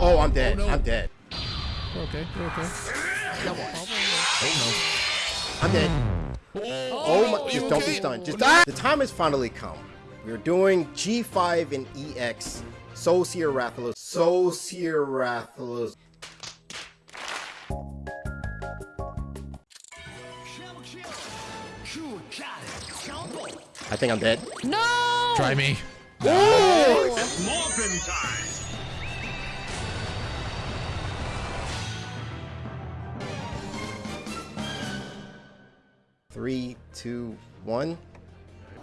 Oh, I'm dead. Oh, no. I'm dead. We're okay. We're okay. Oh I'm dead. no. Oh, my, you just don't be stunned. Just die. The time has finally come. We're doing G5 and EX. Soulseer Rathalos. Soulseer Rathalos. I think I'm dead. No! Try me. Morphin time! Three, two, one.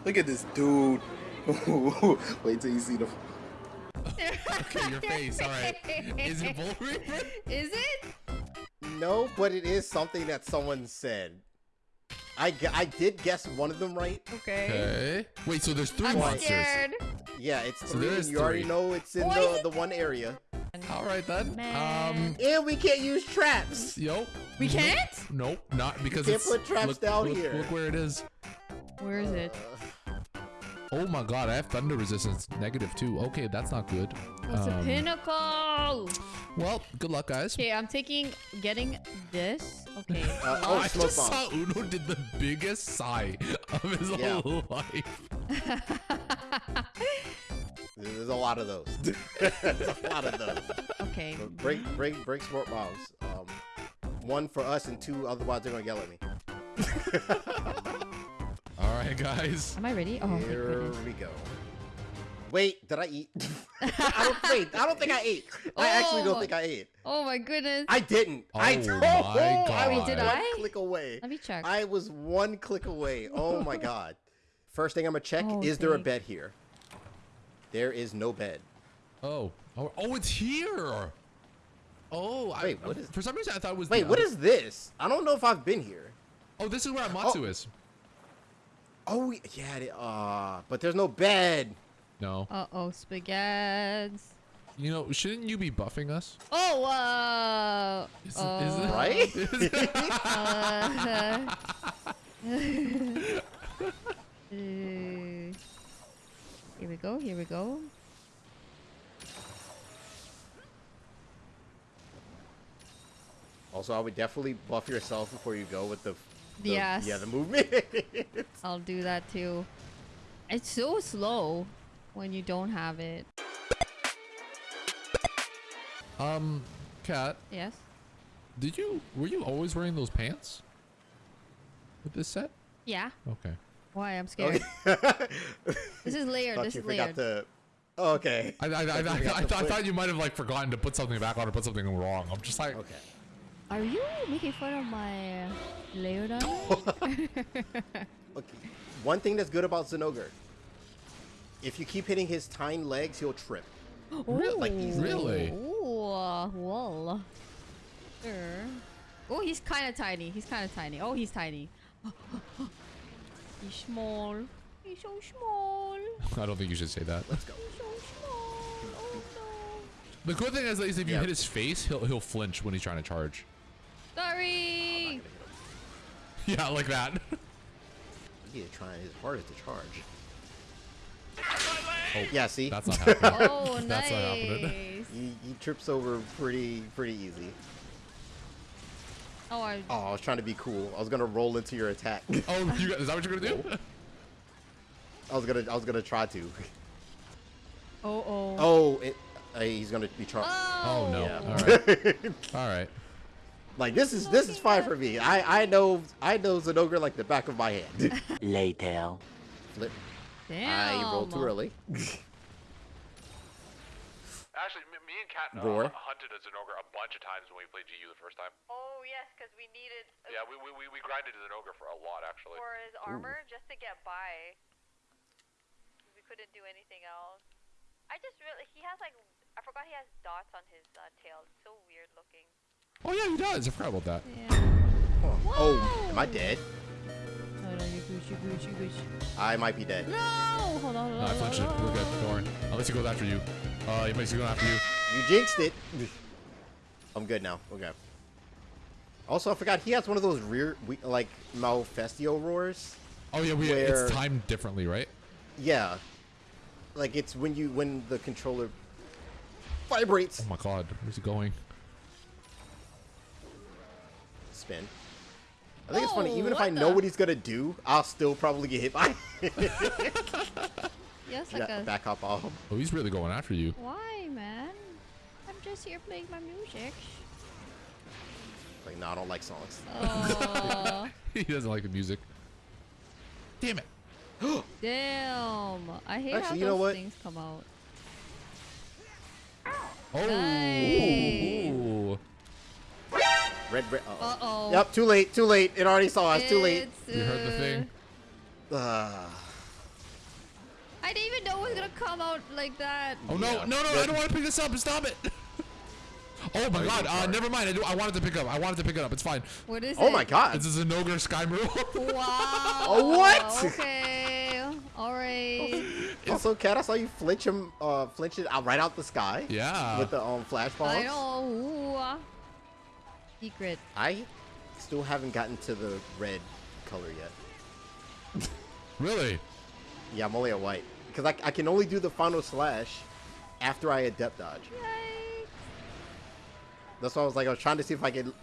Look at this dude. Wait till you see the. Okay, your face. All right. Is it Bull Reaper? Is it? No, but it is something that someone said. I, I did guess one of them right. Okay. Okay. Wait, so there's 3 I'm monsters. scared. Yeah, it's So three. there and is you already know it's in Why the, the one area. All right then. Man. Um. And we can't use traps. Yo. We can't? Nope, not because can't it's. put traps look, down look, here. Look where it is. Where is it? Oh my god, I have thunder resistance negative two. Okay, that's not good. What's the Um, pinnacle? Well, good luck, guys. Okay, I'm taking, getting this. Okay. Uh, oh, I just bomb. saw Uno did the biggest sigh of his Yeah. whole life. There's a lot of those. There's a lot of those. okay. But break, break, break sport bombs. Um, one for us and two, otherwise they're gonna yell at me. All right, guys. Am I ready? Oh, Here we go. Wait, did I eat? I don't wait. I don't think I ate. I actually Oh. don't think I ate. Oh my goodness. I didn't. I Oh don't. my I was God. Did one I? click away. Let me check. I was one click away. Oh my god. First thing I'm gonna check: Oh, is there a bet here? There is no bed. Oh, oh, oh, it's here. Oh, Wait, I, what is- For some reason, I thought it was. Wait, the what other- is this? I don't know if I've been here. Oh, this is where Amatsu is. Oh yeah, it- uh, but there's no bed. No, Uh-oh, spaghetti. you know, shouldn't you be buffing us? Oh, uh... Is, uh, is it Right? Is it- uh, here we go, here we go. Also, I would definitely buff yourself before you go with the. the Yes. Yeah, the movement. I'll do that too. It's so slow when you don't have it. um, Kat, Yes? did you were you always wearing those pants with this set? Yeah. Okay. Why? I'm scared. okay. This is layered. This you is layered. to. Oh, okay. I I, I, I, you I, forgot I, thought you might have like forgotten to put something back on or put something wrong. I'm just like, Okay. Are you making fun of my uh, layered on? Okay. One thing that's good about Zinogre. If you keep hitting his tiny legs, he'll trip. Really? Like easily. Really? Ooh, uh, well. Sure. Oh, he's kind of tiny. He's kind of tiny. Oh, he's tiny. he's small. He's so small. I don't think you should say that. Let's go. He's so small. Oh no. The cool thing is, is if you Yeah. hit his face, he'll he'll flinch when he's trying to charge. Sorry. Yeah, like that. he's trying his hardest to charge. Oh, Yeah, see? That's not happening. Oh, nice. That's not happening. He, he trips over pretty pretty easy. Oh, I, Oh, I was trying to be cool. I was gonna roll into your attack. oh, you got, is that what you're gonna do? I was gonna I was gonna try to. oh, oh. Oh, it, uh, he's gonna be charged. Oh no! Yeah. All right, all right. like this is this is fine for me. I I know I know Zinogre like the back of my hand. Later. Flip. Damn. I rolled too early. Actually, me, me and Kat uh, Roar. hunted a Zinogre a bunch of times when we played GU the first time. Oh yes, because we needed uh, Yeah, we, we, we, we grinded a Zinogre for a lot, actually. for his armor just to get by. We couldn't do anything else. I just really he has like I forgot he has dots on his uh, tail. It's so weird looking. Oh yeah, he does. I forgot about that. Yeah. Oh, am I dead? No, no, you're good, you're good, you're good. I might be dead. No! Hold on, hold on. No, I hold flinched it. on. We're good. Don't worry. Unless he goes after you. Uh, he makes you go after you. You jinxed it. I'm good now. Okay. Also, I forgot he has one of those rear, we, like Malfestio roars. Oh yeah, we Where- it's timed differently, right? Yeah. Like it's when you when the controller. Vibrates. Oh my god, where's he going? Spin. I think it's funny. Oh, Even if what I know the- what he's gonna do, I'll still probably get hit by. it. Yes, like yeah, a. back up off. Oh, he's really going after you. Why, man? I'm just here playing my music. Like, no, I don't like songs. Oh, he doesn't like the music. Damn it. damn! I hate how Actually, those you know what? things come out. Oh. Nice. Ooh. Red, red. Uh Uh oh. Yep, too late, too late. It already saw us. Too late. It's, You heard the uh, thing? Uh, I didn't even know it was gonna come out like that. Oh no, Yeah. no, no! I don't want to pick this up. Stop it! Oh my god! Uh, never mind. I do. I wanted to pick up. I wanted to pick it up. It's fine. What is oh it? my god. This is an ogre sky move. Wow. Oh, what? Okay. All right. Also, Cat, I saw you flinch him, uh, flinch it out right out the sky. yeah. With the um flash bombs. I know. Ooh. Secret. I still haven't gotten to the red color yet. Really? Yeah, I'm only a white because I, I can only do the final slash after I adept dodge. Yikes. That's why I was like, I was trying to see if I could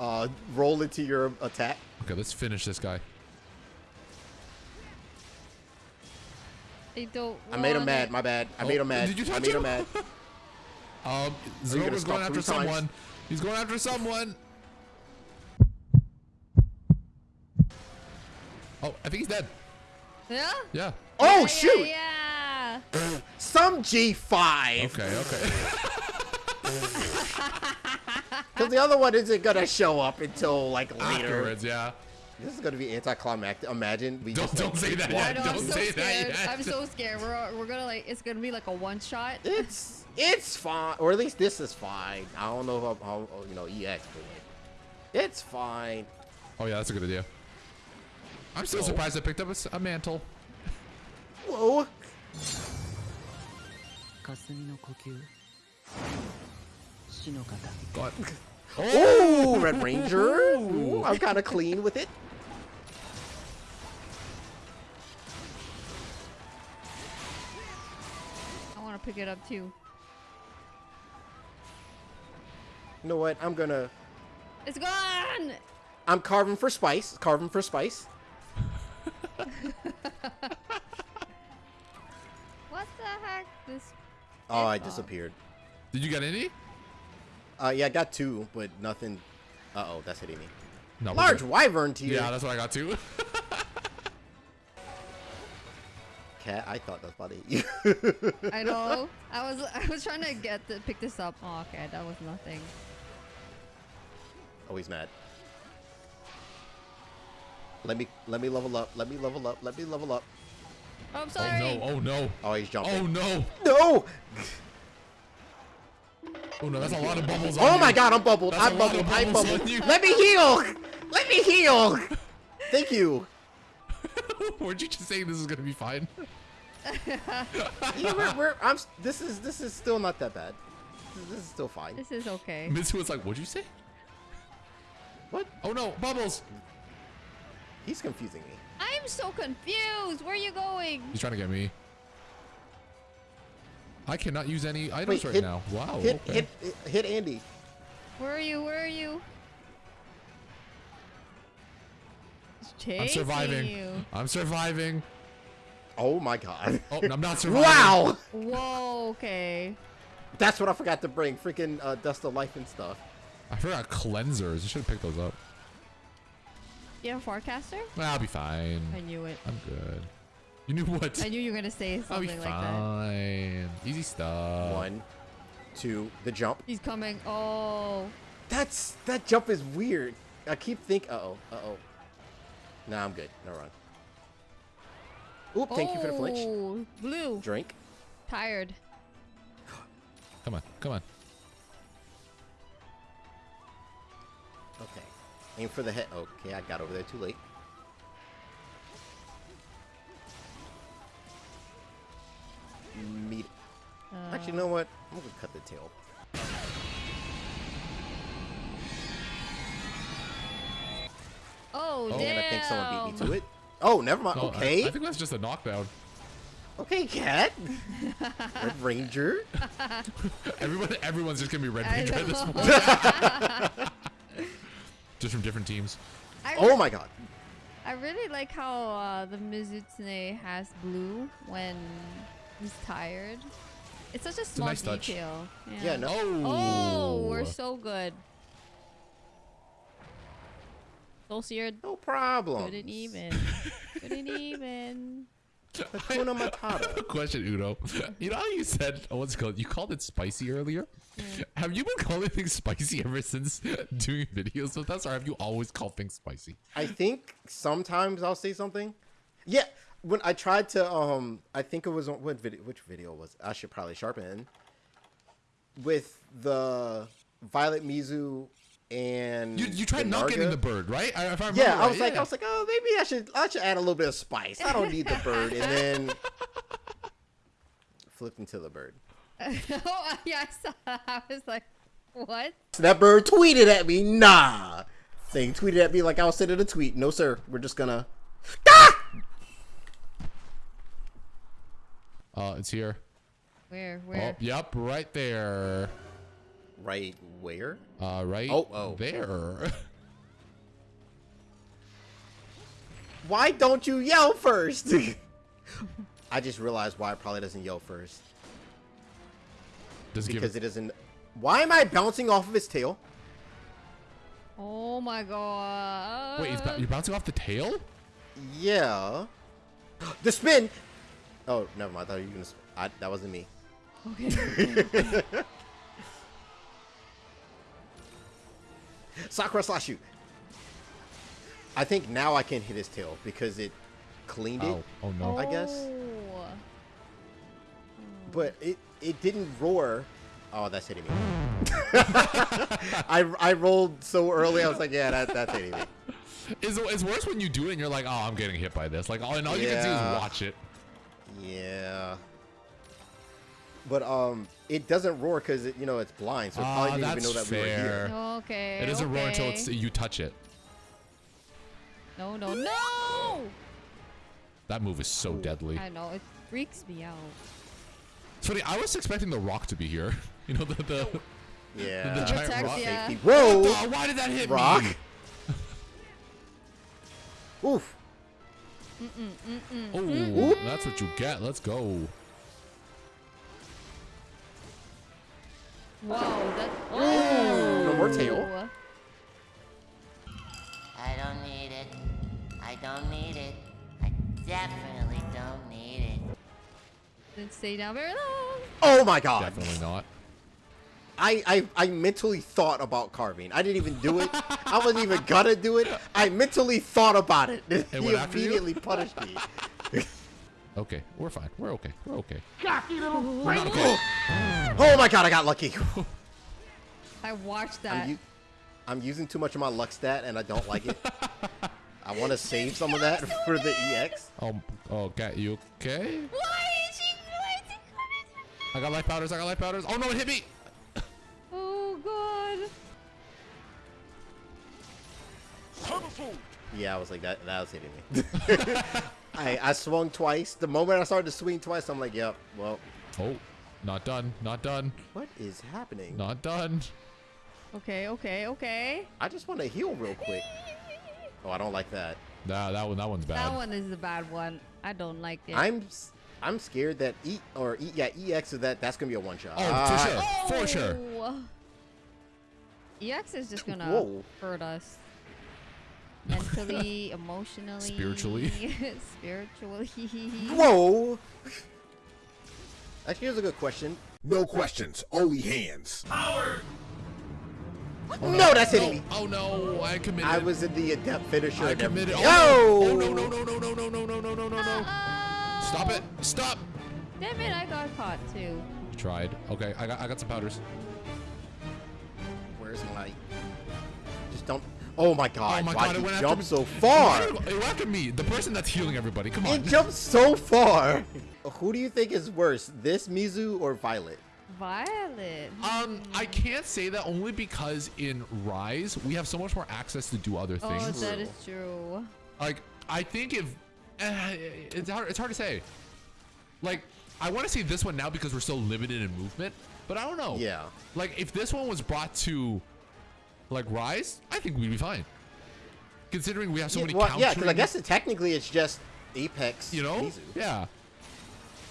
uh, roll into your attack. Okay, let's finish this guy. I don't. I made him want mad. it. My bad. I Oh, made him mad. did you I touch made him him? mad. Um, you gonna Zinogre's going after three times? someone. He's going after someone. Oh, I think he's dead. Yeah. Yeah. Oh Yeah, shoot! Yeah. yeah. Some G5. Okay. Okay. Because the other one isn't going to show up until, like, later. Afterwards, yeah. This is going to be anticlimactic. Imagine we don't, just, don't like, say that. Yet. Know, don't I'm so say scared. that. Yet. I'm so scared. We're we're gonna like it's gonna be like a one shot. It's it's fine, or at least this is fine. I don't know how, how you know EX, but it's fine. Oh yeah, that's a good idea. I'm still so surprised I picked up a, a mantle. Whoa. God. Oh, Red Ranger. Ooh, I'm kind of clean with it. I want to pick it up too. You know what? I'm gonna. It's gone. I'm carving for spice. Carving for spice. What the heck? This. Oh, I It's disappeared. Did you get any? Uh, yeah, I got two, but nothing. Uh oh, that's hitting me. No. Large good. wyvern tier. Yeah, that's what I got too. Cat, I thought that was about to hit you. I know. I was I was trying to get the pick this up. Oh, okay, that was nothing. oh, he's mad. Let me let me level up. Let me level up. Let me level up. Oh, I'm oh no! Oh no! Oh, he's jumping. Oh no! no! Oh no! That's a lot of bubbles. on Oh you. my god, I'm bubbled. That's a I'm bubbled. I'm bubbles bubbled. Let me heal. Let me heal. Thank you. Weren't you just saying this is gonna be fine? Yeah, we're, we're, I'm. This is this is still not that bad. This, this is still fine. This is okay. Mitsu was like, "What'd you say?" What? Oh no! Bubbles! He's confusing me. I'm so confused. Where are you going? He's trying to get me. I cannot use any items Wait, right hit- now. Wow. Hit okay. hit hit Andy. Where are you? Where are you? I'm surviving. You. I'm surviving. Oh my god. Oh, I'm not surviving. wow. Whoa. Okay. That's what I forgot to bring. Freaking uh, dust of life and stuff. I forgot cleansers. I should have picked those up. You have a forecaster? Well, I'll be fine. I knew it. I'm good. You knew what? I knew you were gonna say I'll be something like that. Easy stuff. One, two, the jump. He's coming. Oh. That's that jump is weird. I keep thinking. Uh oh. Uh oh. Nah, I'm good. No run. Oop! Thank you for the flinch. Oh, Blue. Drink. Tired. Come on. Come on. Okay. Aim for the head. Okay, I got over there too late. You know what? I'm gonna cut the tail. Oh, Oh. damn. I think someone beat me to it. Oh, never mind. No, okay. I, think that's just a knockdown. Okay, cat. Red Ranger. Everyone, everyone's just gonna be Red I Ranger at this know. point. just from different teams. I, Oh my god. I really like how uh, the Mizutsune has blue when he's tired. It's such a small nice touch. detail. Yeah, no. Oh. Oh, we're so good. Soul Seared No problem. couldn't even. couldn't even. Hakuna Matata. Question, Uno. You know how you said, oh, what's it called? You called it spicy earlier. Have you been calling things spicy ever since doing videos with us, or have you always called things spicy? I think sometimes I'll say something. Yeah, when I tried to, um, I think it was on what video? Which video was? it? I should probably sharpen with the Violet Mizu and You, you tried the not getting the bird, right? I, if I remember Yeah, I right, was like. I was like, oh, maybe I should, I should add a little bit of spice. I don't need the bird, and then flipped into the bird. oh, yeah, I saw. I was like, what? So that bird tweeted at me, nah. Thing tweeted at me like I was sending a tweet. No, sir, we're just gonna. Ah! Uh, it's here. Where? Oh, Where? yep, right there. Right where? Uh, right Oh, oh. there. Why don't you yell first? I just realized why it probably doesn't yell first. Does it give Because it isn't. Why am I bouncing off of his tail? Oh my god. Wait, it's ba- you're bouncing off the tail? Yeah. The spin! Oh, never mind. I thought you were gonna. Sp- I, that wasn't me. Okay. Sakura slash you. I think now I can hit his tail because it cleaned it. Oh, oh no. I guess. Oh. but it it didn't roar. Oh, that's hitting me. I, I rolled so early. I was like, yeah, that, that's hitting me. It's, it's worse when you do it and you're like, oh, I'm getting hit by this. Like, all, and all you can do is watch it. Yeah. But um, it doesn't roar because it, you know it's blind, so it Ah, probably didn't even know that's that we were fair. here. Okay. It doesn't roar until it's you touch it. No, no, no! That move is so deadly. I know, it freaks me out. It's funny. I was expecting the rock to be here. You know the the. Yeah. The giant Protect, rock yeah. Whoa! Oh, why did that hit Rock. me? Oof. Oh, that's what you get. Let's go. Whoa, that. No more oh. tail. Oh. I don't need it. I don't need it. I definitely don't need it. Didn't stay down very long. Oh my god. Definitely not. I, I I mentally thought about carving. I didn't even do it. I wasn't even gonna do it. I mentally thought about it. he went after you? immediately punished me. Okay, we're fine. We're okay. We're okay. Oh, oh my god, I got lucky. I watched that. I'm, u- I'm using too much of my luck stat and I don't like it. I want to save some of that for the EX. Oh, oh, cat, you okay? Why is she why is he coming? I got life powders. I got life powders. Oh no, it hit me. Yeah, I was like that. That was hitting me. I I swung twice. The moment I started to swing twice, I'm like, yep. Well, Oh, not done. Not done. what is happening? Not done. Okay, okay, okay. I just want to heal real quick. Oh, I don't like that. Nah, that one. That one's bad. That one is the bad one. I don't like it. I'm s- I'm scared that E or e, yeah EX of that that's gonna be a one shot. Oh, Ah, for sure. For sure. Oh. EX is just gonna Whoa. hurt us. Mentally, emotionally, Spiritually. spiritually. Whoa. Actually, here's a good question. No questions, only hands. Power No, that's hitting me. Oh no, I committed. I was in the adept finisher. I committed. Oh, Oh! no. oh no no no no no no no no no no no no. Uh, Stop it. Stop. Damn it, I got caught too. Tried. Okay, I got I got some powders. Where's my? Just don't. Oh my god! oh my Why god, it you went jump so far? It went after me, the person that's healing everybody. Come on. It jumped so far. Who do you think is worse, this Mizu or Violet? Violet. Um, I can't say that only because in Rise we have so much more access to do other things. Oh, things. that is true. Like I think if uh, it's hard, it's hard to say. Like, I want to see this one now because we're so limited in movement, but I don't know. Yeah. Like, if this one was brought to, like, Rise, I think we'd be fine. Considering we have so yeah, many well, countering, yeah, because I guess it, technically it's just Apex. you know, Mizu. yeah.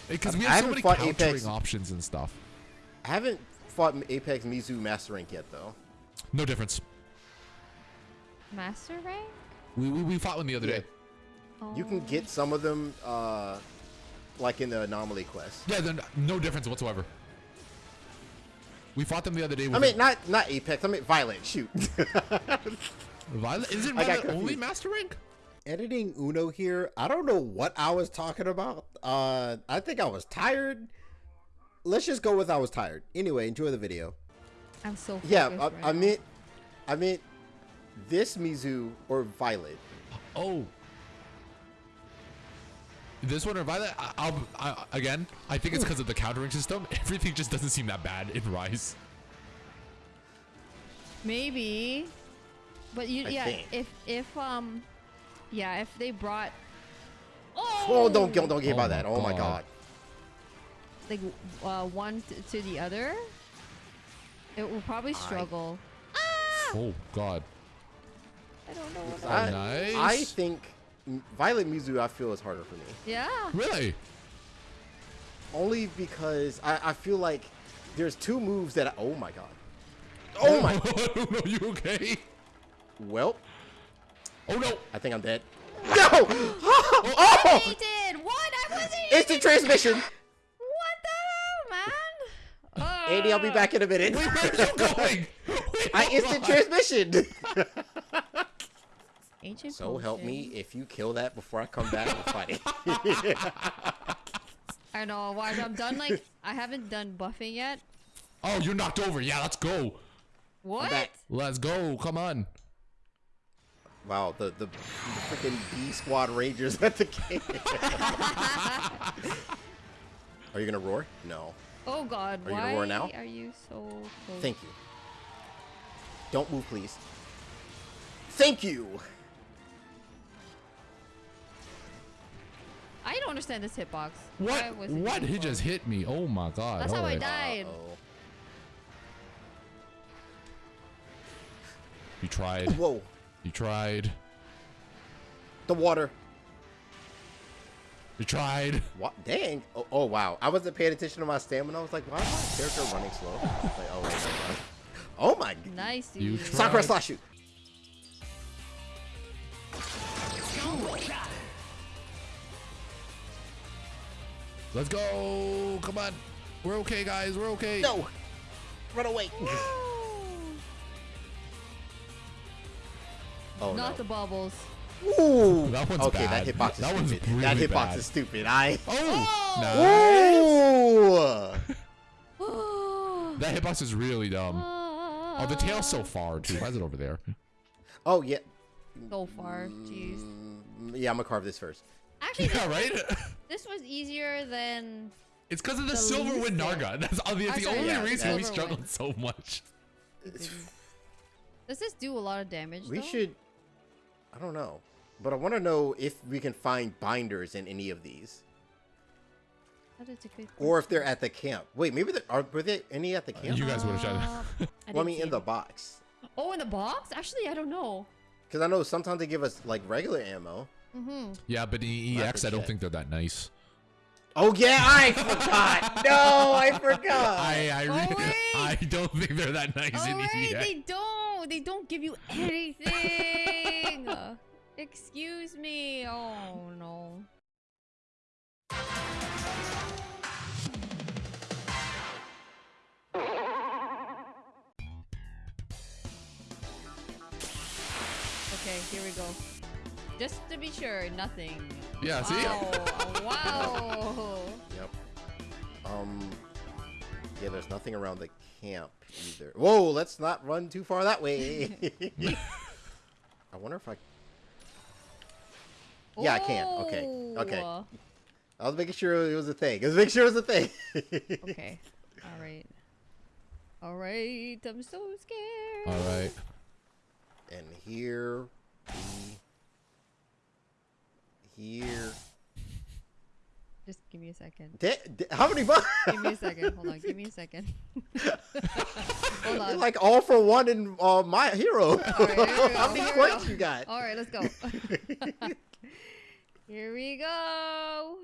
Because we I have so haven't many countering Apex- options and stuff. I haven't fought Apex Mizu Master Rank yet, though. No difference. Master rank? We, we, we fought one the other Yeah. day. You can get some of them, uh, like in the anomaly quest. Yeah, then no difference whatsoever. We fought them the other day. I With mean, not not Apex. I mean Violet. Shoot. Violet. Isn't I Violet only. Master Rank? Editing Uno here. I don't know what I was talking about. Uh, I think I was tired. Let's just go with I was tired. Anyway, enjoy the video. I'm so Yeah, I, right I now. meant, I meant this Mizu or Violet. Oh. This one or Violet? I, I'll, I, again, I think it's because of the countering system. Everything just doesn't seem that bad in Rise. Maybe. But you I yeah, think. if if um yeah, if they brought Oh, don't don't, don't get Oh by that. Oh my God. god. like uh, one t- to the other, it will probably struggle. Oh, God. I don't know. What I, Nice. I think M- Violet Mizu I feel is harder for me. yeah. Really? Only because I, I feel like there's two moves that I, oh my god. Oh my god. no, you okay? well, Oh, no. I think I'm dead. No! oh! He did. What? I wasn't. Instant transmission. What the hell, man? Uh, Andy, I'll be back in a minute. Wait, where are you going? Wait, I instant on. transmission. Ancient so help me if you kill that before I come back and fight. I know. Why? I'm done. Like I haven't done buffing yet. Oh, you're knocked over. Yeah, let's go. What? Let's go. Come on. wow, the the, the freaking B Squad Rangers at the game. Are you gonna roar? No. Oh God. Are you why gonna roar now? are you so close? Thank you. Don't move, please. Thank you. I don't understand this hitbox. What? Was it What? He hitting just hit me. Oh, my God. That's how I died. Uh-oh. You tried. Whoa. You tried. The water. You tried. What? Dang. Oh, oh, wow. I wasn't paying attention to my stamina. I was like, why is my character running slow? like, oh, wait, never mind. oh my. g- Nice. You dude. tried. Sakura slash shoot. Let's go. Come on. We're okay, guys. We're okay. No. Run away. oh, Not no. the bubbles. Ooh. That one's okay, bad. that hitbox is That one's stupid. that hitbox bad. is stupid. I. Oh. Nice. Ooh. That hitbox is really dumb. Oh, the tail's so far, too. Why is it over there? Oh yeah. So far. Jeez. Mm, Yeah, I'm gonna carve this first. Actually, Yeah, right? This was easier than. It's because of the, The silver least wind thing. Narga. That's obviously I'm the sorry, only yeah, reason we struggled wind. so much. Does this do a lot of damage? We though? should. I don't know, but I want to know if we can find binders in any of these, That is a good or if they're at the camp. Wait, maybe there are. Were there any at the camp? You guys would have tried Uh, that. I well, I mean, see in the box, Oh, in the box? Actually, I don't know. because I know sometimes they give us like regular ammo. Mm-hmm. Yeah, but in EX, I don't think they're that nice. Oh yeah, I forgot. no, I forgot. I I, Oh, wait. I don't think they're that nice Oh in wait, EX. they don't. They don't give you anything. Just to be sure, nothing. Yeah, see? Wow. wow. Yep. Um. Yeah, there's nothing around the camp either. Whoa, let's not run too far that way. I wonder if I. Yeah, I can. Okay. Okay. Oh. I was making sure it was a thing. I was making sure it was a thing. Okay. All right. All right. I'm so scared. All right. And here we here Just give me a second. Da- da- how many bucks? Give me a second. Hold on. Give me a second. Hold on. like all for one in uh, my hero. All right, here we go, how many points you got? All right, let's go. Here we go.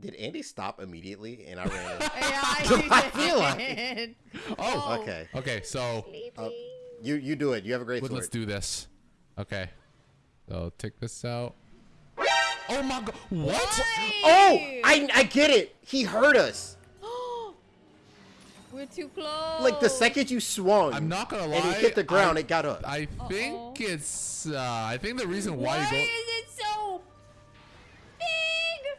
Did Andy stop immediately and I ran? Yeah, I, I feel like did. Oh, okay. Okay, so Uh, you you do it. You have a great let- sword. let's do this. Okay. So take this out. Oh my god. What? Oh, I I get it. He hurt us. We're too close. Like the second you swung, I'm not gonna lie. and he hit the ground, I, it got up. I think Uh-oh. it's. Uh, I think the reason why, Why you go. is it so big?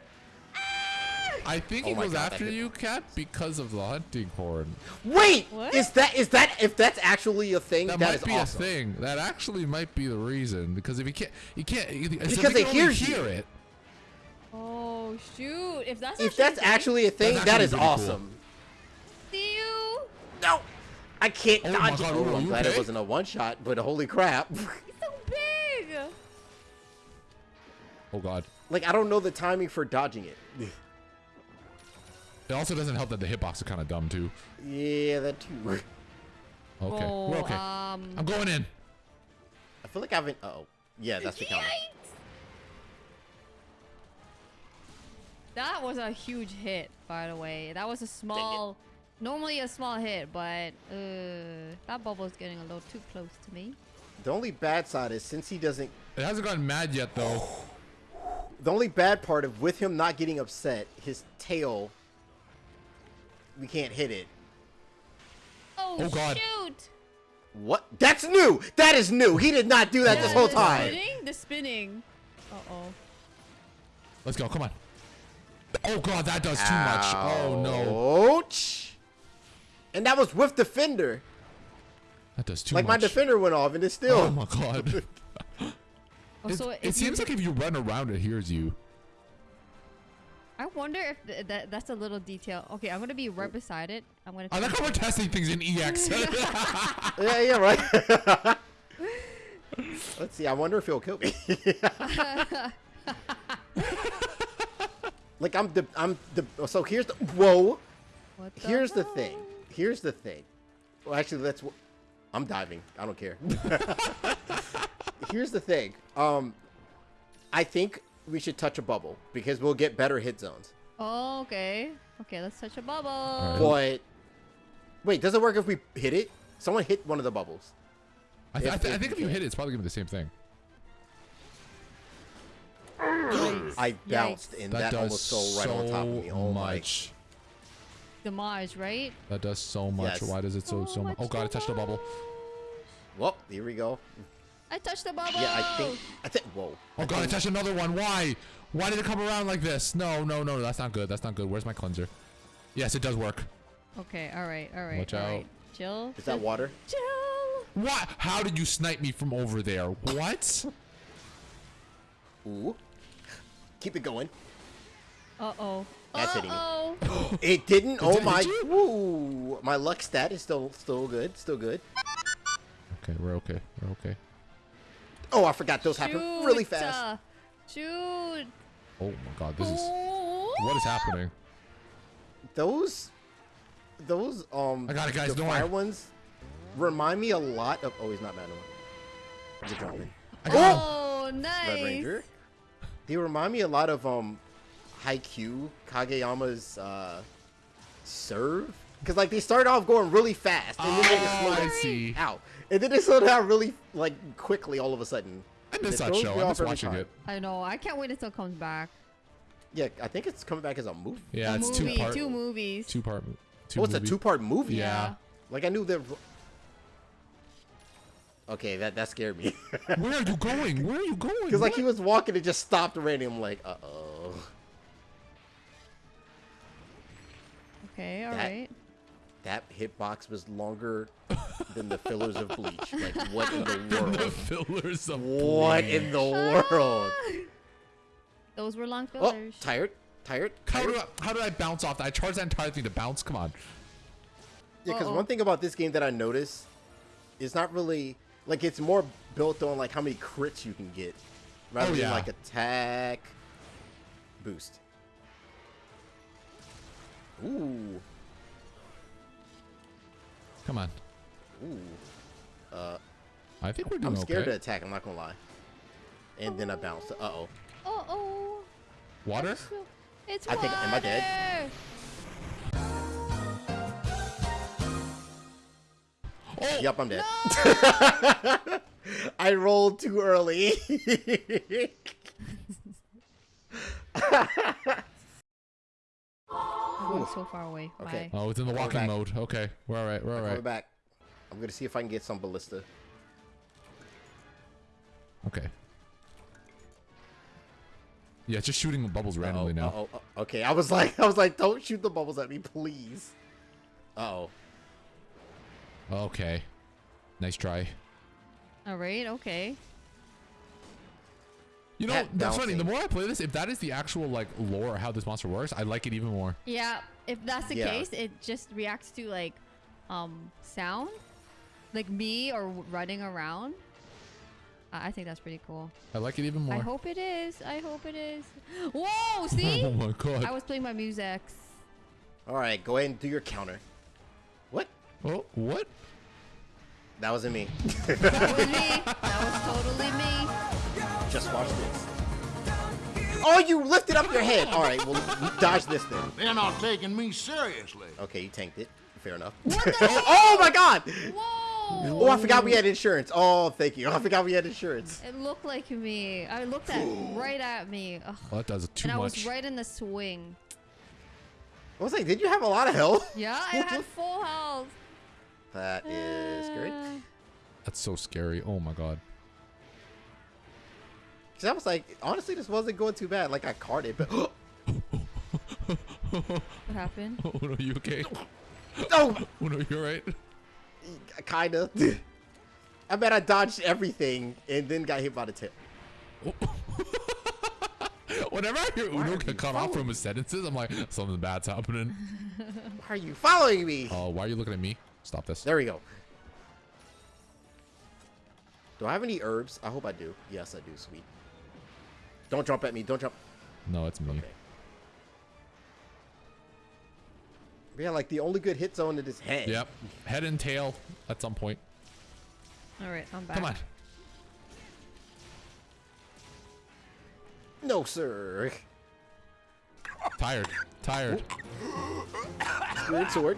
Ah! I think Oh he my goes God, after you, Cat, because of the hunting horn. Wait, What? is that is that if that's actually a thing? That that might is be awesome. a thing. That actually might be the reason. Because if you can't, you can't. you- Because they, it can only hears you. hear it. Oh shoot! If that's If that's actually actually a thing, That's that actually is pretty cool. awesome. see you. No, I can't Oh dodge. God, it. Uno, Oh, I'm you glad it wasn't a one shot, but holy crap! It's so big. Oh god. like I don't know the timing for dodging it. It also doesn't help that the hitbox is kind of dumb too. yeah, that too. Okay, Oh, we're okay. Um. I'm going in. I feel like I haven't. Oh, yeah, that's the counter. Yikes! That was a huge hit, by the way. That was a small, normally a small hit, but uh, that is getting a little too close to me. The only bad side is since he doesn't. It hasn't gotten mad yet though. The only bad part of with him not getting upset, his tail. We can't hit it. Oh, Oh, God. shoot! What? That's new. That is new. He did not do that this Yeah, whole the time. Spinning? The spinning. Uh oh. Let's go. Come on. Oh god, that does too much. Oh no, Ouch. And that was with defender. that does too much. like my defender went off, and it's still. Oh my god. Oh, It, so it seems like if you run around, it hears you. I wonder if th- that that's a little detail. Okay, I'm gonna be right beside it. I'm gonna. I like how we're testing things in EX. Yeah, yeah, right. Let's see. I wonder if he'll kill me. Like I'm the I'm the. So here's the. Whoa. What the Here's the thing. Here's the thing. Well, actually, let's. I'm diving. I don't care. here's the thing. Um, I think we should touch a bubble because we'll get better hit zones. Oh, okay. Okay, let's touch a bubble. Alright. But wait, does it work if we hit it? Someone hit one of the bubbles. I, th- I, If- th- I think if you hit it, it's probably gonna be the same thing. I bounced and That, that, does almost fell right on top of me. so Oh my. much. Damage, right? That does so much. Yes. Why does it so oh So so much? much Oh god, I touched the bubble. Well, here we go. I touched the bubble. Yeah, I think. I think. Whoa. Oh god, I touched another one. Why? Why did it come around like this? No, no, no, that's not good. That's not good. Where's my cleanser? Yes, it does work. Okay, all right, all right. Watch all out. right. Chill. Is that water? Chill. What? How did you snipe me from over there? What? Ooh. Keep it going. Uh oh. That's hitting me. Uh-oh. It didn't. Oh my. hit? Woo. My luck stat is still still good. Still good. Okay, we're okay. We're okay. Oh, I forgot those happen really fast. uh, Shoot. Oh my god, this is Oh. what is happening? Those. Those um. I got it, guys, The don't fire ones remind me a lot of. Oh, he's not mad anymore. He's jumping. I. Oh, nice. Red Ranger. They remind me a lot of um, Haikyuu, Kageyama's uh, serve. Because like they start off going really fast, and then they just slow Oh, down. see. Ow. And then they slow down really like quickly all of a sudden. I And miss it that throws show. me I off miss every watching time. it. I know. I can't wait until it comes back. Yeah, I think it's coming back as a movie. Yeah, a it's movie, two part. two movies. Two part. Two oh, it's a two-part movie. Yeah. Like I knew that. Okay, that that scared me. Where are you going? Where are you going? Because like he was walking and just stopped already. I'm like, uh oh. Okay, all That- right. That hitbox was longer than the fillers of bleach. Like what in the the world? fillers of What bleach. in the world? Those were long Oh, fillers. tired, tired, How do I, how did I bounce off that? I charged that entire thing to bounce. Come on. Yeah, because Uh-oh. one thing about this game that I noticed is not really like it's more built on like how many crits you can get, rather Oh, than like attack boost. Ooh. Come on. Ooh. Uh, I think we're doing I'm scared okay. to attack. I'm not gonna lie. And then I bounced. Uh oh. Uh oh. Water? It's I think- am I dead? Oh, Yep, I'm dead. I rolled too early. Oh, so far away. Okay. Bye. Oh, it's in the Coming walking mode. Okay, we're all right. We're all right. Coming right. back. I'm gonna see if I can get some ballista. Okay. Yeah, just shooting the bubbles randomly Uh-oh, now. uh-oh, uh, okay, I was like, I was like, don't shoot the bubbles at me, please. Uh oh. Okay. Nice try. All right. Okay. You know, That that's funny. The more I play this, if that is the actual like lore of how this monster works, I like it even more. Yeah. If that's the Yeah. case, it just reacts to like, um, sound, like me or running around. I I think that's pretty cool. I like it even more. I hope it is. I hope it is. Whoa! See? oh my god. I was playing my music. All right, go ahead and do your counter. What? oh, what? That wasn't me. That was me. That was totally me. Just watch this. Oh, you lifted up your head. All right, well, dodge this then. They're not taking me seriously. Okay, you tanked it. Fair enough. What the oh, oh my God! Whoa! Oh, I forgot we had insurance. Oh, thank you. I forgot we had insurance. It looked like me. I looked at right at me. Ugh. Well, that does too and I much. was right in the swing. I was like, did you have a lot of health? Yeah, I had full health. That is great. Uh, That's so scary. Oh my god. Cause I was like, honestly, this wasn't going too bad. Like I carded, but What happened? Oh no, you okay? oh, Oh no, you're right. kinda. I bet I dodged everything and then got hit by the tail. Whenever I hear Uno are get cut off from his sentences, I'm like, something bad's happening. Why are you following me? Oh, why are you looking at me? Stop this. There we go. Do I have any herbs? I hope I do. Yes, I do. Sweet. Don't jump at me. Don't jump. No, it's me. Okay. Yeah, like the only good hit zone is his head. Yep. Head and tail at some point. All right, I'm back. Come on. No, sir. Tired. Tired. Spirit sword.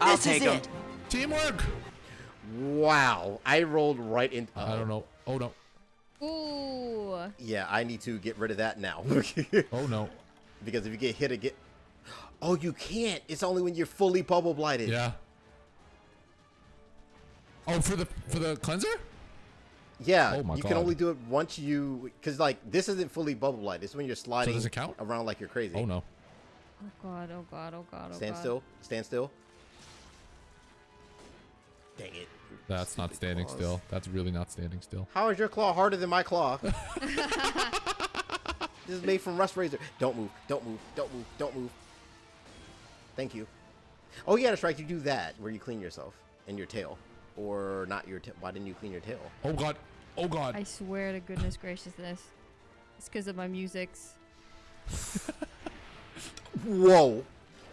I'll take him. Teamwork. Wow. I rolled right in. I don't know. Oh no. Ooh. Yeah, I need to get rid of that now. Oh no. because if you get hit again. Oh, you can't. It's only when you're fully bubble blighted. Yeah. Oh, for the for the cleanser? Yeah. Oh my you God. can only do it once you. Because, like, this isn't fully bubble blighted. It's when you're sliding does it count? around like you're crazy. Oh no. Oh god. Oh god. Oh god. Oh Stand god. still. Stand still. Dang it. That's not standing claws. still. That's really not standing still. How is your claw harder than my claw? this is made from rust razor. Don't move. Don't move. Don't move. Don't move. Thank you. Oh yeah, that's right. You do that where you clean yourself and your tail, or not your tail. Why didn't you clean your tail? Oh god. Oh god. I swear to goodness graciousness. It's because of my musics. Whoa.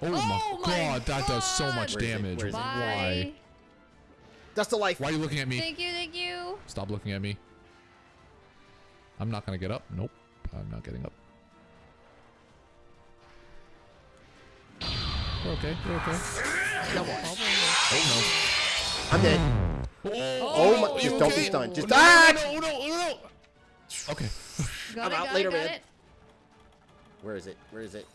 Oh, my, Oh my god, that does so much Where is damage. Where is? Why? Bye. That's the life. Why are you looking at me? Thank you. Thank you. Stop looking at me. I'm not gonna get up. Nope. I'm not getting up. We're okay. We're okay. Double bubble. Oh I'm dead. no. Oh, my! you Just don't be stunned. Just no, ah! no, no, no, no. Okay. Got I'm it. out Got later, it. Got man. it. Where is it? Where is it?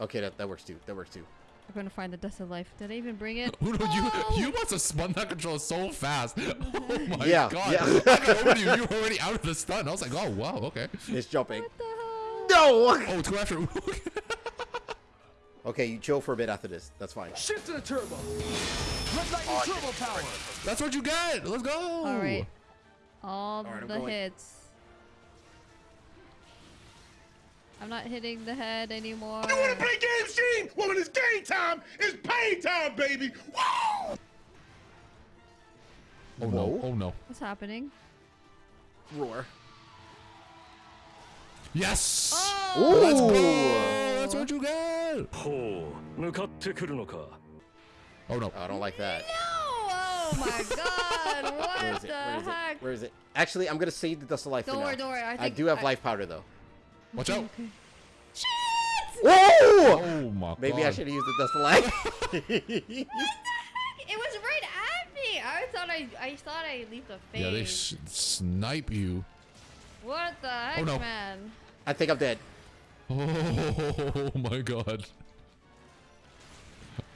Okay, that, that works too. That works too. We're gonna find the dust of life. Did I even bring it? Uno, Oh! you you must have spun that controller so fast. Oh my Yeah, god. yeah. I got you. You were already out of the stun. I was like, oh wow, okay. It's jumping. What the hell? No. Oh, it's going after Okay, you chill for a bit after this. That's fine. Shift to the turbo. Red lightning turbo power. That's what you get. Let's go. All right. All Alright, the hits. I'm not hitting the head anymore. You want to play game stream. Well, when it's game time, it's pay time, baby. Whoa! Oh no! Oh no! What's happening? Roar. Yes! Oh! Let's go! That's what you got! Oh no. Oh, I don't like that. No! Oh my god! What Where is the it? Heck? Where is it? Actually, I'm gonna save the dust of life. Don't worry, don't worry. I, think I do have I... life powder though. Watch out. Shit! Whoa! Oh my Maybe god. I should have used the dust of life. It was right at me. I thought I, I thought I leaped a phase. Yeah, they s snipe you. What the heck, Oh, no. man? I think I'm dead. Oh my god.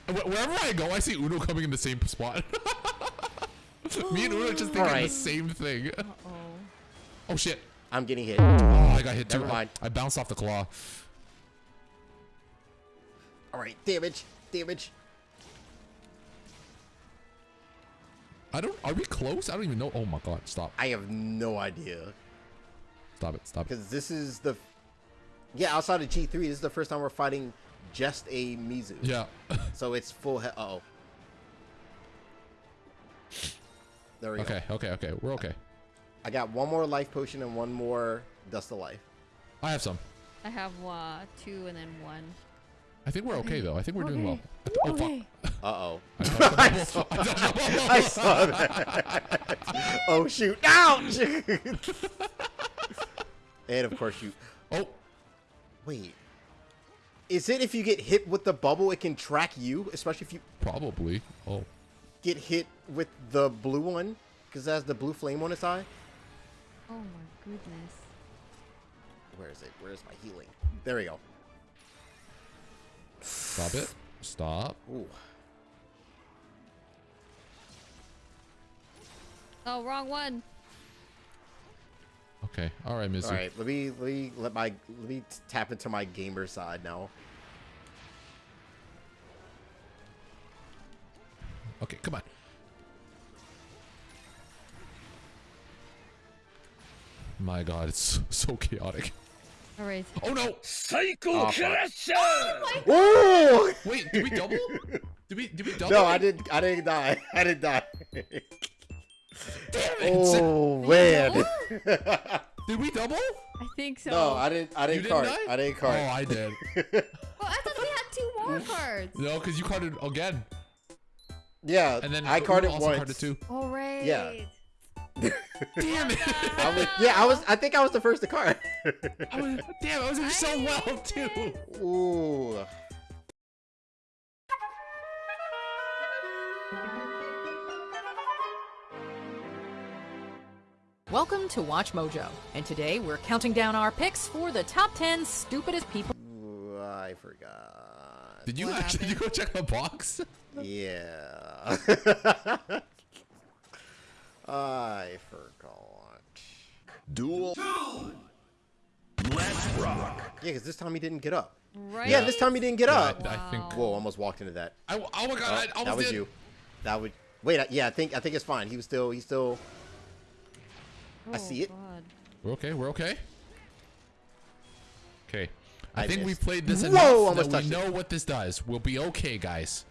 Wherever I go, I see Uno coming in the same spot. Me and Uno just thinking the same thing. Uh oh. Oh shit. I'm getting hit. Oh, I got hit too. Never I, mind. I bounced off the claw. All right, damage, damage. I don't. Are we close? I don't even know. Oh my god. Stop. I have no idea Stop it. Stop it. because this is the, yeah, outside of G3, this is the first time we're fighting just a Mizu. Yeah. So it's full. He- uh oh. There we go. okay. Okay. Okay. We're okay. I got one more life potion and one more dust of life. I have some. I have uh, two and then one. I think we're okay though. I think we're doing well. Oh fuck. Okay. Uh oh. I touched. I touched the bubble. I saw that. oh shoot! Ouch! and of course you. Oh. Wait. Is it if you get hit with the bubble, it can track you, especially if you Probably. Oh. get hit with the blue one, because it has the blue flame on its eye? Oh my goodness. Where is it? Where is my healing? There we go. Stop it. Stop. Ooh. Oh, wrong one. Okay. All right, Mizu. All right, let me let me let my let me tap into my gamer side now. Okay. Come on. My god, it's so chaotic. All right. Oh no! Psycho oh, Crusher! Oh, Ooh! Wait, did we double? Did we? Did we double? No, I didn't. I didn't die. I didn't die. Damn it! Oh man! did we double? I think so. No, I didn't. I didn't, didn't card. Die? I didn't card. Oh, I did. well, I thought we had two more cards. No, because you carded again. Yeah, and then I carded once. Carded two. All right. Yeah. Damn it! I was, yeah, I was. I think I was the first to card. I was, damn, I was doing so well too. Ooh. Welcome to WatchMojo, and today we're counting down our picks for the top 10 stupidest people. Ooh, I forgot. Did you What actually did you go check the box? Yeah. I forgot. Duel. Let's rock. Yeah, because this time he didn't get up. Right. Yeah, this time he didn't get Yeah, up. I, I think. Whoa, almost walked into that. I, oh my god! Oh, I almost that was did. you. That would. Wait, I- yeah, I think I think it's fine. He was still. He's still. I Oh, see it. God. We're okay. We're okay. Okay. I, I think we played this Whoa, enough almost that we touched it. know what this does. We'll be okay, guys.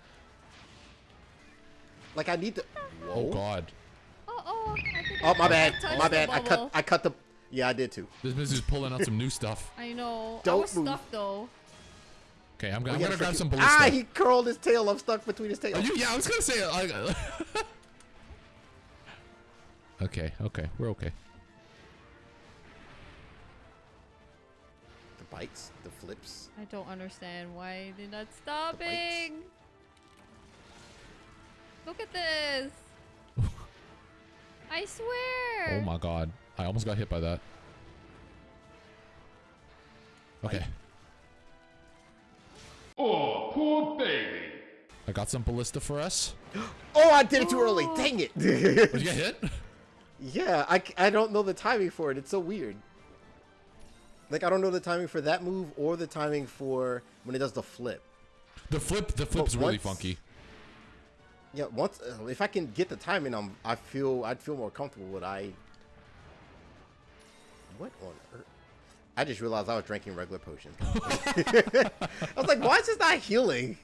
Like I need to. Oh Whoa. god. Oh, oh. I think Oh my bad. My bad. I cut. I cut the. Yeah, I did too. This is pulling out some new stuff. I know. I Don't was move. stuck though. Okay, I'm, We I'm gotta gonna grab freaking- some ballista. Ah, he curled his tail. I'm stuck between his tail. Are you, yeah, I was gonna say like. okay, okay, we're okay. The bites, the flips. I don't understand why they're not stopping. Look at this. I swear. Oh my god, I almost got hit by that. Okay. Oh, poor baby. I got some ballista for us. Oh, I did it too early. Oh. Dang it. Did you get hit? yeah, I, I don't know the timing for it. It's so weird. Like I don't know the timing for that move or the timing for when it does the flip. The flip, the flip's really once- funky. Yeah, once uh, if I can get the timing, I'm I feel I'd feel more comfortable. Would I? What on earth? I just realized I was drinking regular potions. I was like, why is this not healing?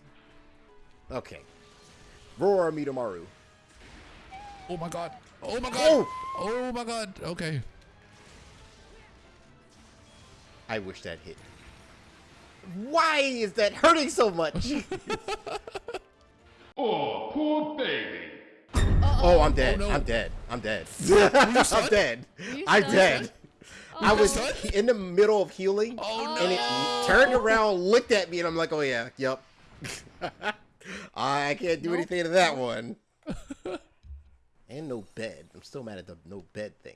Okay. Roar Midamaru. Oh my god. Oh my god. Oh! Oh my god. Okay. I wish that hit. Why is that hurting so much? Oh, poor baby. oh, I'm dead. no. I'm dead. I'm dead. I'm dead. I'm stunned? dead. I was stunned? in the middle of healing, Oh, and it turned around, looked at me, and I'm like, "Oh yeah, yep." I can't do Nope. anything to that one. and no bed. I'm still mad at the no bed thing.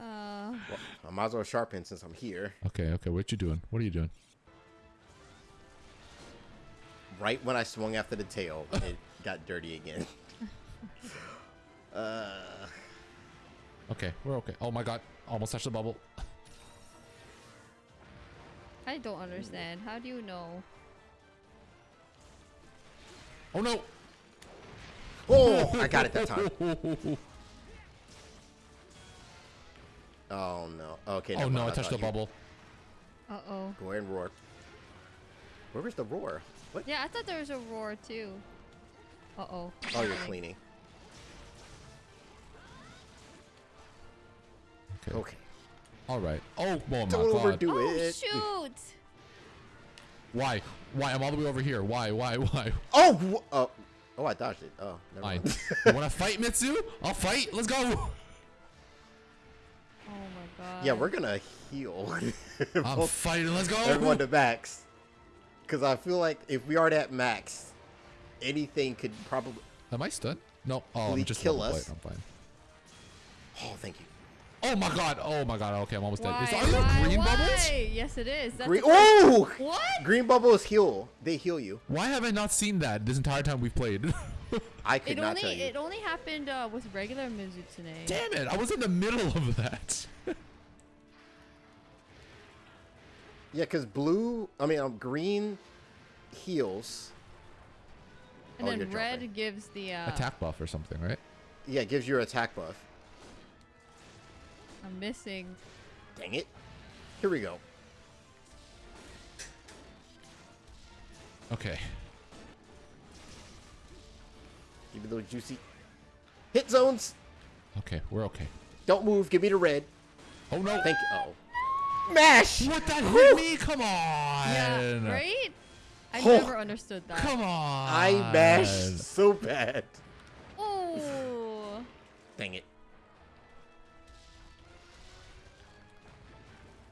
Uh, well, I might as well sharpen since I'm here. Okay, okay. What you doing? What are you doing? Right when I swung after the tail, it got dirty again. uh, Okay, we're okay. Oh my god, almost touched the bubble. I don't understand. How do you know? Oh no! oh, I got it that time. Oh no. Okay. Oh no, I touched the you- bubble. Uh oh. Go ahead and roar. Where was the roar? What? Yeah, I thought there was a roar too. Uh oh. Oh, you're cleaning. Okay. Okay. All right. Oh, oh my Don't god. overdo Oh it. shoot! Why? Why? I'm all the way over here. Why? Why? Why? Oh. wh- Oh. Oh, I dodged it. Oh, never Fine. mind. you want to fight, Mitsu? I'll fight. Let's go. Oh my god. yeah, we're gonna heal. I'm Both- fighting. Let's go. Everyone to max. Because I feel like if we are at max, anything could probably. Am I stunned? No. Oh, I'm Will just kill level us? plate. I'm fine. Oh, thank you. Oh my god. Oh my god. Okay, I'm almost Why? dead. Is, are there why, green why? bubbles? Yes, it is. That's Green. Oh! What? Green bubbles heal. They heal you. Why have I not seen that this entire time we've played? I could It not only tell you. it only happened uh, with regular Mizutsune. Damn it! I was in the middle of that. Yeah, because blue. I mean, um, green heals. And Oh, then red jumping. gives the uh, Attack buff or something, right? Yeah, it gives you your attack buff. I'm missing. Dang it. Here we go. Okay. Give me those juicy hit zones. Okay, we're okay. Don't move. Give me the red. Oh no! Thank you. Oh. Mash! What that hit me? Come on! Yeah, right? I Oh. never understood that. Come on! I mashed so bad. Oh. Dang it.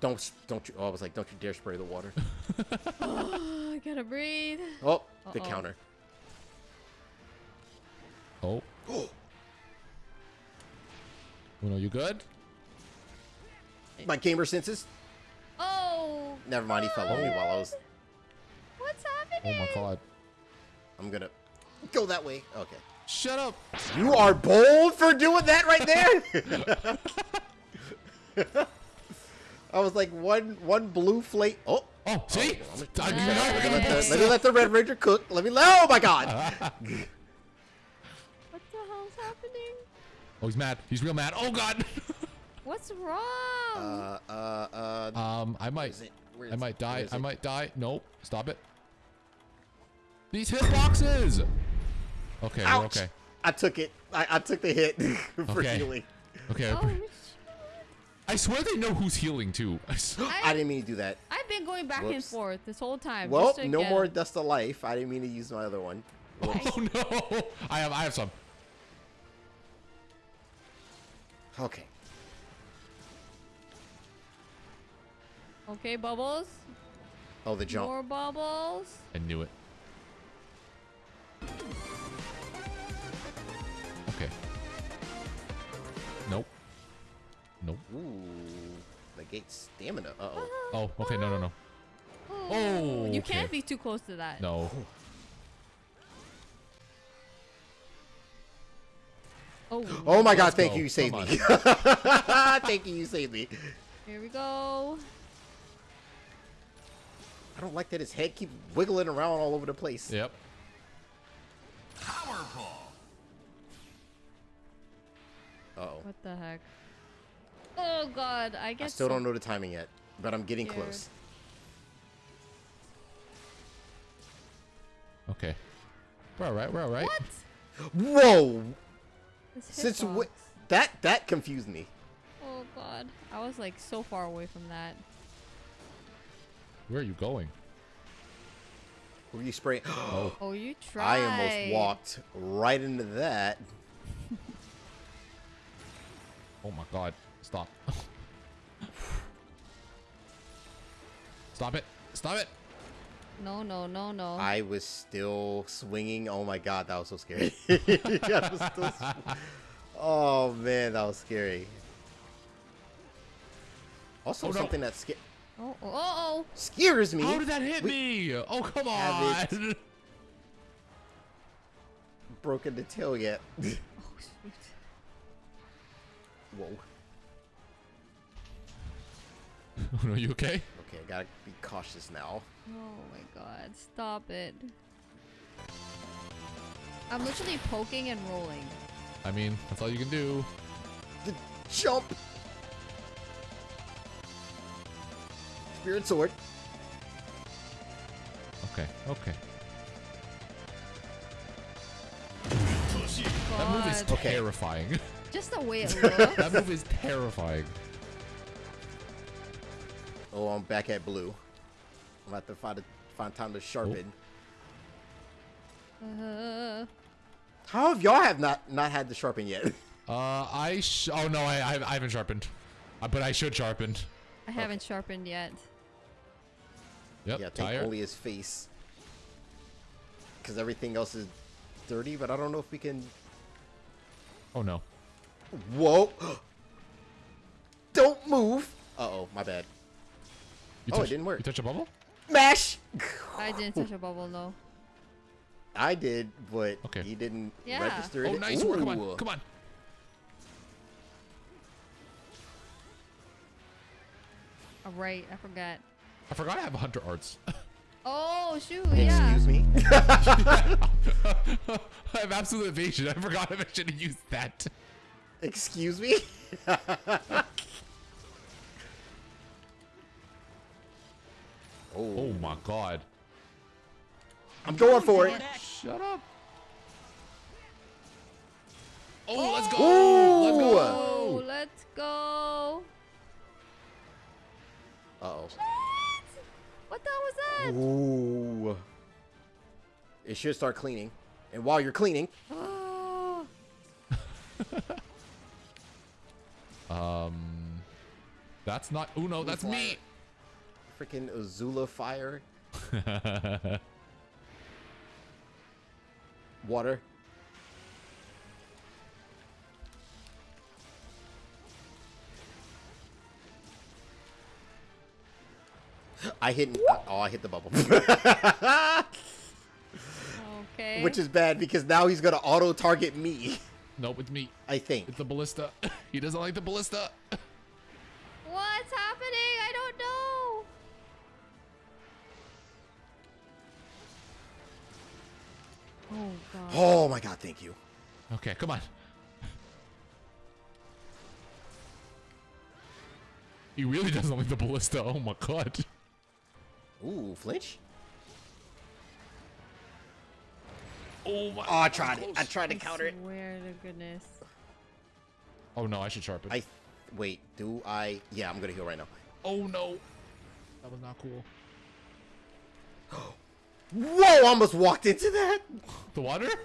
Don't, don't you, oh, I was like, don't you dare spray the water. oh, I gotta breathe. Oh, the Uh-oh. counter. Oh. Uno, you good? My gamer senses. Oh. Never mind, he fell on me while I was, oh. What's happening? Oh my god. I'm gonna go that way. Okay. Shut up! You are bold for doing that right there. I was like one one blue flake. Oh, Oh, see? Oh, I'm- I- let, you're me let, gonna the, let me let the red ranger cook. Let me. let. Oh my god. What the hell's happening? Oh, he's mad. He's real mad. Oh god. What's wrong? Uh, uh, uh. um, I might. it? I might it? die. I it? might die. Nope. Stop it. These hitboxes. Okay, we're okay. I took it. I, I took the hit for Okay. healing. Okay. oh, I swear they know who's healing too. I didn't mean to do that. I've been going back and forth this whole time. Well, just no get more dust of life. I didn't mean to use my other one. Whoops. oh no! I have. I have some. Okay. Okay, bubbles. Oh, the jump. More bubbles. I knew it. Okay. Nope. Nope. Ooh, negate stamina. Uh oh. Oh, okay. No, no, no. Oh, You okay. can't be too close to that. No. Oh, Oh my god! Thank go. you, you saved me. thank you, you saved me. here we go. I don't like that his head keeps wiggling around all over the place. Yep. Uh oh. What the heck? Oh god, I guess. I still so don't know the timing yet, but I'm getting scared. close. Okay. We're all right. We're all right. What? Whoa! Since hitbox. that that confused me. Oh god. I was like so far away from that. Where are you going? Were you spraying? Oh. Oh, you tried. I almost walked right into that. Oh my god. Stop. Stop it. Stop it. No, no, no, no. I was still swinging. Oh my god, that was so scary. Was still oh man, that was scary. Also, Oh, no. something that sca- Oh, oh, oh, scares me. How did that hit We me? Oh, come on. it. Broken the tail yet? oh. Oh, shoot. Whoa. Are you okay? Okay, I gotta be cautious now. Oh my god, stop it. I'm literally poking and rolling. I mean, that's all you can do. The jump. Spirit sword. Okay, okay. God. That move is Okay. terrifying. Just the way it looks. that move is terrifying. Oh, I'm back at blue. I'm about to find a, find time to sharpen. Uh, How have y'all have not not had the sharpen yet? Uh, I sh- oh no, I, I I haven't sharpened, uh, but I should sharpen. I haven't sharpened yet. Yep, yeah, take tire. only his face. Because everything else is dirty, but I don't know if we can. Oh no. Whoa! don't move! Uh oh, my bad. You Oh, it didn't work. You touch a bubble? Mash! I didn't touch a bubble, no. I did, but Okay. he didn't Yeah. register Oh, it. nice work! Come Ooh. on, come on. Oh, right, I forgot. I forgot I have hunter arts. Oh, shoot, yeah. Excuse me? I have absolute evasion. I forgot I should have used that. Excuse me? Oh oh, my god. I'm going for it. Shut up. Oh, let's go. Ooh. Let's Oh, go. let's go. Uh oh. What the hell was that? Ooh. It should start cleaning. And while you're cleaning, Oh, Um, that's not. Oh no, that's me. freaking Azula fire, water. I hit. Uh, oh, I hit the bubble. okay. Which is bad because now he's gonna auto target me. nope, it's me. I think. It's the ballista. he doesn't like the ballista. What's happening? I don't know. Oh god. Oh my god! Thank you. okay, come on. He really doesn't like the ballista. Oh my god. Ooh, flinch. Oh my. Oh, I tried it. I tried to I counter it. swear to goodness. Oh no, I should sharpen. I wait. Do I? Yeah, I'm gonna heal right now. Oh no. That was not cool. Whoa! I almost walked into that. The water?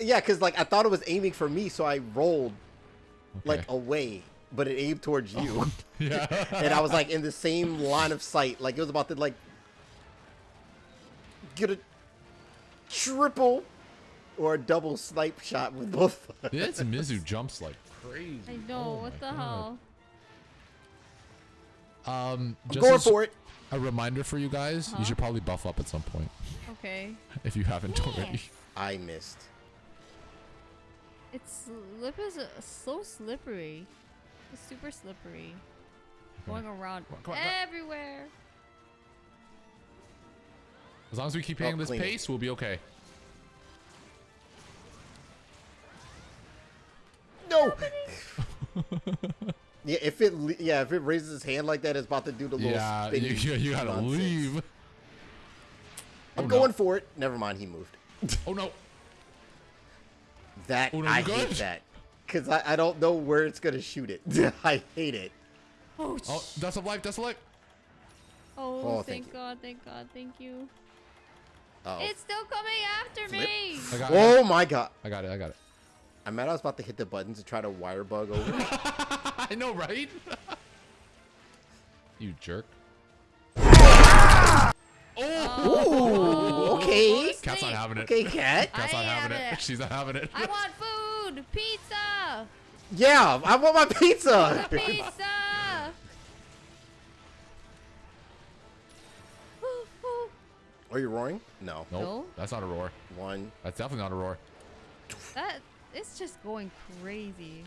Yeah, because like I thought it was aiming for me, so I rolled like away, but it aimed towards you, Yeah. and I was like in the same line of sight. Like it was about to like get a triple or a double snipe shot with both. this Mizu jumps like crazy. I know. Oh what the God. hell? Um, just going for it. a reminder for you guys, Huh? you should probably buff up at some point Okay. if you haven't already. I missed. It's lip is uh, so slippery. It's super slippery. Going around Come on, come on, everywhere. As long as we keep Oh, hitting this clean it. pace, we'll be okay. No. yeah, if it yeah if it raises his hand like that, it's about to do the little Yeah, you, spinny you, you gotta nonsense. leave. I'm Oh, going no. for it. Never mind, he moved. Oh no. That Oh, no, I you hate that. Because I, I don't know where it's going to shoot it. I hate it. Oh, Oh, that's a life. That's a life. oh, oh, thank, thank. God, thank God, thank you. Oh. It's still coming after Flip. me. I got, I got oh my god. I got it. I got it. I'm mad I was about to hit the buttons to try to wire bug over. I know, right? you jerk. Oh! Ooh, okay. Cat's not having it. Okay, cat. Cat's not having it. it. She's not having it. I want food, pizza, Yeah, I want my pizza. pizza. Are you roaring? No. Nope. No? That's not a roar. One. That's definitely not a roar. that it's just going crazy.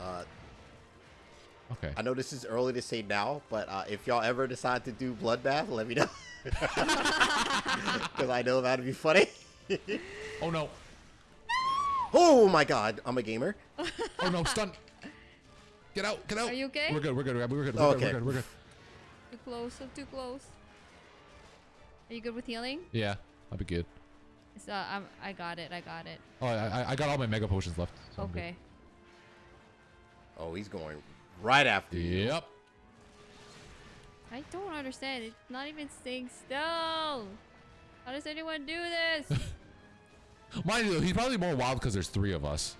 Uh, Okay. I know this is early to say now, but uh, if y'all ever decide to do bloodbath, let me know. Because I know that'd be funny. Oh no. Oh my god, I'm a gamer. Oh no. Stun. Get out. Get out. Are you okay? We're good. We're good. We're good. We're good. Okay. We're good. We're good. Too close, so too close. Are you good with healing? Yeah. I'll be good. It's, uh, I'm, I got it. I got it. Oh, I, I- I got all my mega potions left. so Okay. Oh, he's going right after you. Yep. I don't understand. It's not even staying still. How does anyone do this? Mind you, he's probably more wild because there's three of us.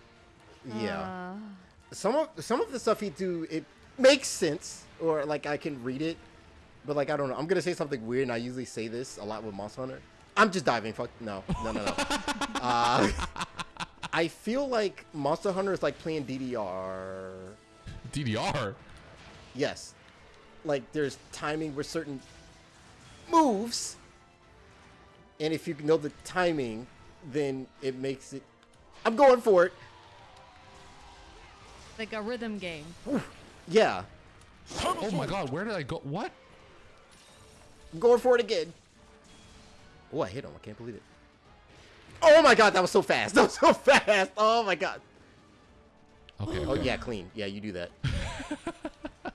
Yeah. Uh, Some of some of the stuff he do it makes sense, or like I can read it, but like I don't know. I'm gonna say something weird, and I usually say this a lot with Monster Hunter. I'm just diving. Fuck no, no, no, no. uh, I feel like Monster Hunter is like playing DDR. DDR. Yes, like there's timing with certain moves, and if you know the timing, then it makes it. I'm going for it. like a rhythm game. Yeah, Oh my god, where did I go? What? I'm going for it again. Oh, I hit him. I can't believe it. Oh my god, that was so fast. That was so fast. Oh my god. Okay. Oh yeah, clean. Yeah, you do that.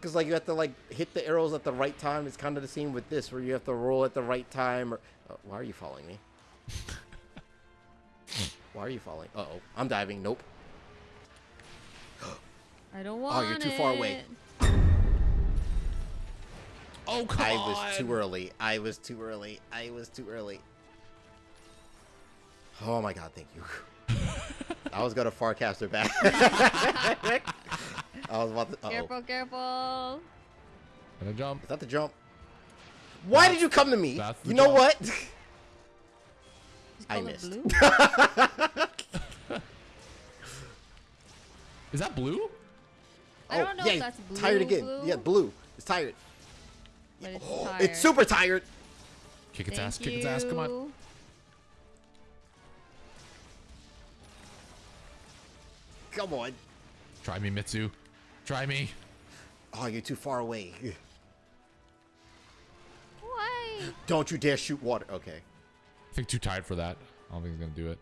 Cause like you have to like hit the arrows at the right time. It's kind of the same with this, where you have to roll at the right time. Or uh, why are you following me? Why are you falling? Uh oh, I'm diving. Nope. I don't want Oh, you're too far away. it. Oh come I on. was too early. I was too early. I was too early. Oh my god, thank you. I was gonna farcaster back. I was about to. Uh-oh. Careful, careful. Gonna jump. Is that the jump? Why did you come to me? You know jump. what? Just I missed. blue? Is that blue? I oh, don't know Oh, yeah, if that's blue. Tired again. blue, Yeah, blue. It's tired. but it's, Oh, tired. it's super tired. Kick its Thank ass. Kick its ass. Come on. Come on. Try me, Mitsu. Try me. Oh, you're too far away. Why? Don't you dare shoot water. Okay. I think too tired for that. I don't think he's gonna do it.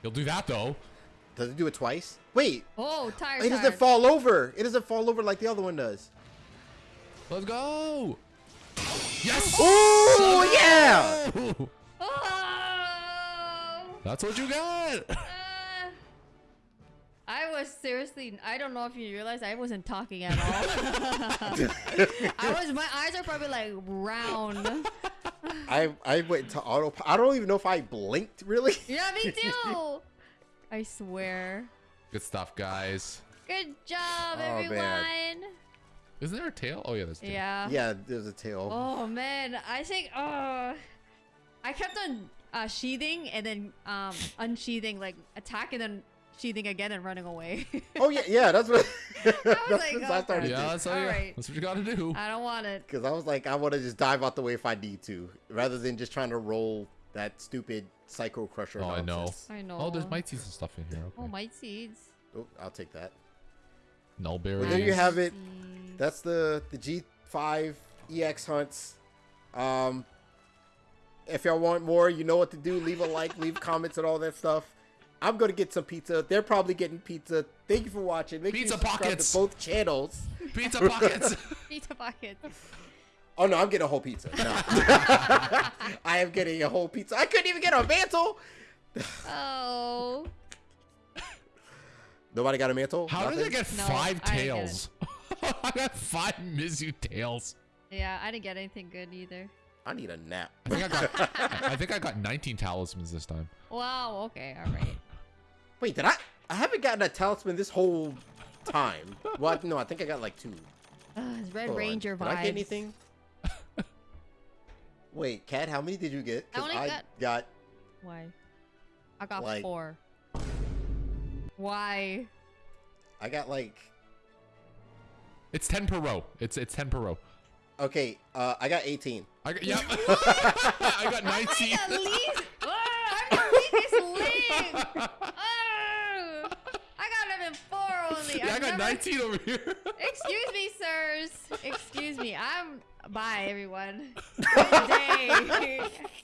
He'll do that though. Does it do it twice? Wait. Oh, tired. It doesn't tired. fall over. It doesn't fall over like the other one does. Let's go. Yes. Oh, yeah. Oh! That's what you got. Uh, I was seriously. I don't know if you realize I wasn't talking at all. I was. My eyes are probably like round. I I went to auto. I don't even know if I blinked really. Yeah, me too. I swear. Good stuff, guys. Good job, Oh, man. everyone. Isn't there a tail? Oh yeah, there's a tail. Yeah. yeah, there's a tail. Oh man, I think. Oh, I kept on uh, sheathing and then um unsheathing, like attack and then sheathing again and running away. Oh yeah, yeah. That's what. that's like, what oh, I started Yeah, that's, how All you, right. that's what you gotta do. I don't want it. Because I was like, I want to just dive out the way if I need to, rather than just trying to roll that stupid psycho crusher. Oh, I know. I know. Oh, there's might see some stuff in here. Okay. Oh, might seeds. Oh, I'll take that. Nulberry. Well, there you have it. That's the the G5 EX hunts. Um, if y'all want more, you know what to do. Leave a like, leave comments, and all that stuff. I'm gonna get some pizza. They're probably getting pizza. Thank you for watching. Make Pizza sure you pockets. to both channels. Pizza pockets. Pizza pockets. Oh no, I'm getting a whole pizza. No. I am getting a whole pizza. I couldn't even get a mantle. Oh. Nobody got a mantle. How did I get No, five I didn't get tails? I got five Mizu tails. Yeah, I didn't get anything good either. I need a nap. I think I got. I think I got 19 talismans this time. Wow. Okay. All right. Wait, did I? I haven't gotten a talisman this whole time. Well, no, I think I got like two. Uh, it's Red Hold on. Ranger Did vibes. I get anything? Wait, Cat, how many did you get? I 'Cause only got- got Why? I got Like- four. Why? I got like It's 10 per row. It's it's 10 per row. okay, uh I got 18. I got, yep. I got 19. I'm the least. Oh, I'm the weakest link. Oh, I got them in only. Yeah, I got never- 19 over here. Excuse me, sirs. Excuse me. I'm. Bye, everyone. Good day.